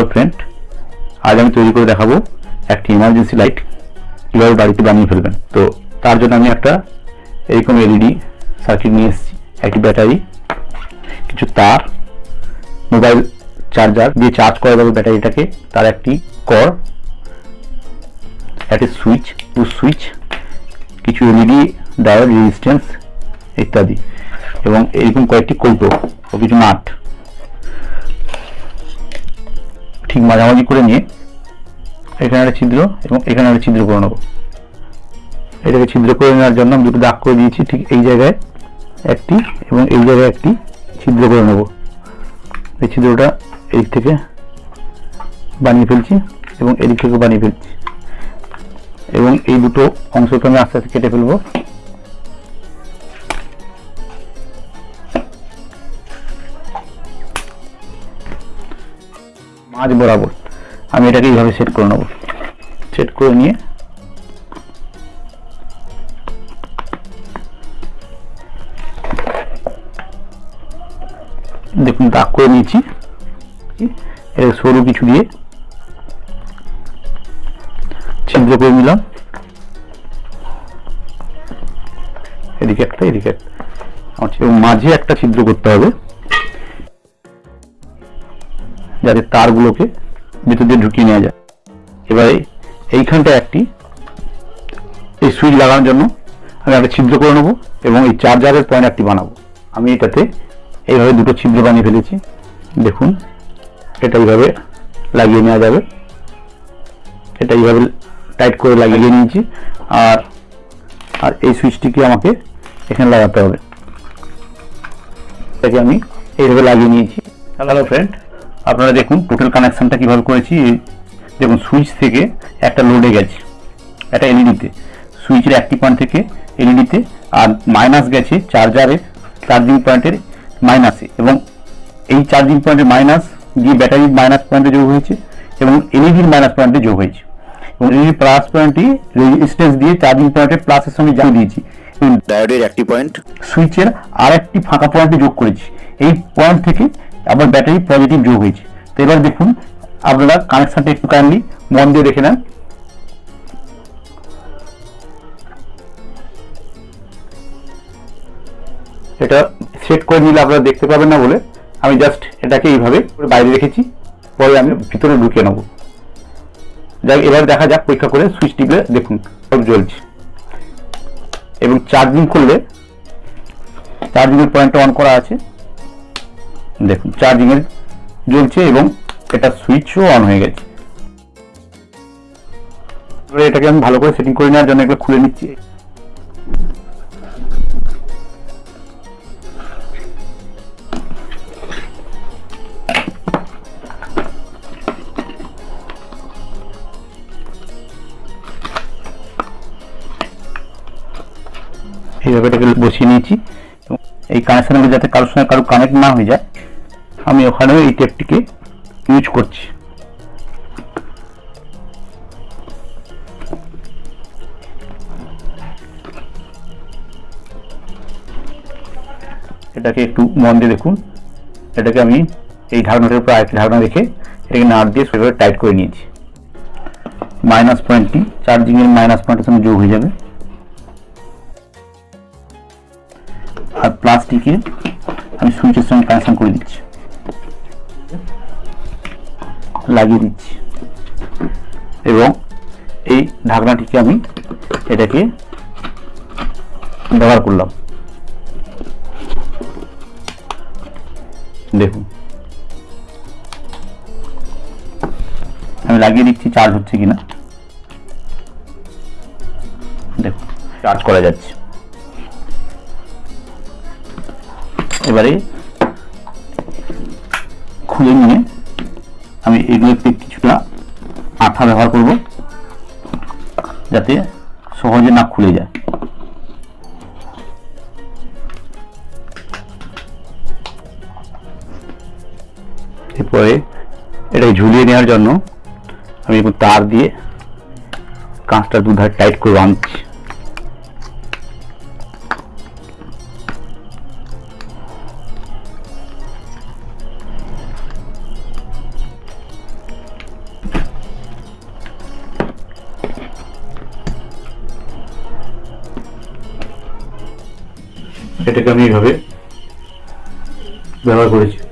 Hello friend আজ আমি তৈরি করে দেখাবো একটি ইমার্জেন্সি লাইট কীভাবে বাড়িতে বানিয়ে ফেলবেন। তো তার জন্য আমি একটা এরকম এলইডি সার্কিট নিয়ে এসেছি, একটি ব্যাটারি, কিছু তার মোবাইল চার্জার দিয়ে চার্জ করা যাবে ব্যাটারিটাকে, তার একটি কর একটি সুইচ টু সুইচ কিছু এলইডি ডায়োড রেজিস্ট্যান্স ইত্যাদি, এবং এরকম কয়েকটি কৌটো ও কিছু নাট ঠিক মাঝামাঝি করে নিয়ে এখানে একটা ছিদ্র এবং এখানে একটা ছিদ্র করে নেব। এটাকে ছিদ্র করে নেওয়ার জন্য আমি দুটো দাগ করে দিয়েছি ঠিক এই জায়গায় একটি এবং এই জায়গায় একটি ছিদ্র করে নেব। এই ছিদ্রটা এই থেকে বানিয়ে ফেলছি এবং এদিক থেকে বানিয়ে ফেলছি। এবং এই দুটো অংশকে আমি আস্তে আস্তে কেটে ফেলব। মাঝ বরাবর। আমি এটাকে এইভাবে সেট করে নেব। সেট করে নিয়ে দেখুন, দাগ করে নিয়েছি। এটা সরু কিছু দিয়ে ছিদ্র করে নিলাম। এদিকে একটা এদিকে একটা। মাঝে একটা ছিদ্র করতে হবে। যাতে তারগুলোকে ভিতর দিয়ে ঢুকিয়ে নেওয়া যায়। এবারে এইখানটা একটি, এই সুইচ লাগানোর জন্য আমি একটা ছিদ্র করে নেব এবং এই চার্জারের পয়েন্ট একটি বানাবো। আমি এটাতে এইভাবে দুটো ছিদ্র বানিয়ে ফেলেছি। দেখুন, এটা এইভাবে লাগিয়ে নেওয়া যাবে। এটা এইভাবে টাইট করে লাগিয়ে নিয়েছি। আর আর এই সুইচটিকে আমাকে এখানে লাগাতে হবে। এটাকে আমি এইভাবে লাগিয়ে নিয়েছি। Hello friend. আপনারা দেখুন টোটাল কানেকশনটা কীভাবে করেছি। দেখুন সুইচ থেকে একটা লোডে গেছে একটা এলইডিতে সুইচের একটি পয়েন্ট থেকে এলইডিতে আর মাইনাস গেছে চার্জারের চার্জিং পয়েন্টের মাইনাসে এবং এই চার্জিং পয়েন্টের মাইনাস গিয়ে ব্যাটারির মাইনাস পয়েন্টে যোগ হয়েছে এবং এলইডির মাইনাস পয়েন্টে যোগ হয়েছে। এবং এলইডির প্লাস পয়েন্টটি রেজিস্ট্যান্স দিয়ে চার্জিং পয়েন্টের প্লাসের সঙ্গে যোগ দিয়েছি। ডায়োডের একটি পয়েন্ট সুইচের আর একটি ফাঁকা পয়েন্টে যোগ করেছি। এই পয়েন্ট থেকে আবার ব্যাটারি পজিটিভ যোগ হয়েছে। তো এবার দেখুন, আপনারা কানেকশনটা একটু কাইন্ডলি মন দিয়ে দেখে নেন। এটা সেট করে নিলে আপনারা দেখতে পাবেন না বলে। আমি জাস্ট এটাকে এইভাবে বাইরে রেখেছি। পরে আমি ভিতরে ঢুকিয়ে নেব। যাই, এবার দেখা যাক, পরীক্ষা করে সুইচ টিপে দেখুন সব জ্বলছে। এবং চার্জিং করলে চার্জিং এর পয়েন্টটা অন করা আছে। দেখুন চার্জিং এর জ্বলছে এবং এটা সুইচও অন হয়ে গেছে। এবারে এটাকে আমি ভালো করে সেটিং করে নেওয়ার জন্য এগুলো খুলে নিচ্ছি। এইভাবে এটাকে বসিয়ে নিয়েছি। এই কানেকশনগুলো যাতে কারোর সঙ্গে কারও কানেক্ট না হয়ে যায় আমি ওখানেও এই টেপটিকে ইউজ করছি। এটাকে একটু মন দিয়ে দেখুন। এটাকে আমি এই ঢাকনাটার উপর আরেকটি ঢাকনা রেখে এটাকে নাট দিয়ে সেভাবে টাইট করে নিয়েছি। মাইনাস পয়েন্টটি চার্জিংয়ের মাইনাস পয়েন্টের সঙ্গে যোগ হয়ে যাবে। আর প্লাস্টিকে আমি সুইচের সঙ্গে কানেকশন করে দিচ্ছি। লাগিয়ে দিচ্ছি। এবং এই ঢাকনাটিকে আমি এটাকে ব্যবহার করলাম। দেখুন। আমি লাগিয়ে দিচ্ছি চার্জ হচ্ছে কিনা? দেখুন চার্জ করা যাচ্ছে। এবারে খুলে নিয়ে আমি এগুলোতে কিছুটা আঠা ব্যবহার করব, যাতে সহজে না খুলে যায়। এরপরে এটাকে ঝুলিয়ে নেওয়ার জন্য আমি এখন তার দিয়ে কাঁচটা দুধার টাইট করে আনছি। এটাকে আমি এইভাবে ব্যবহার করেছি।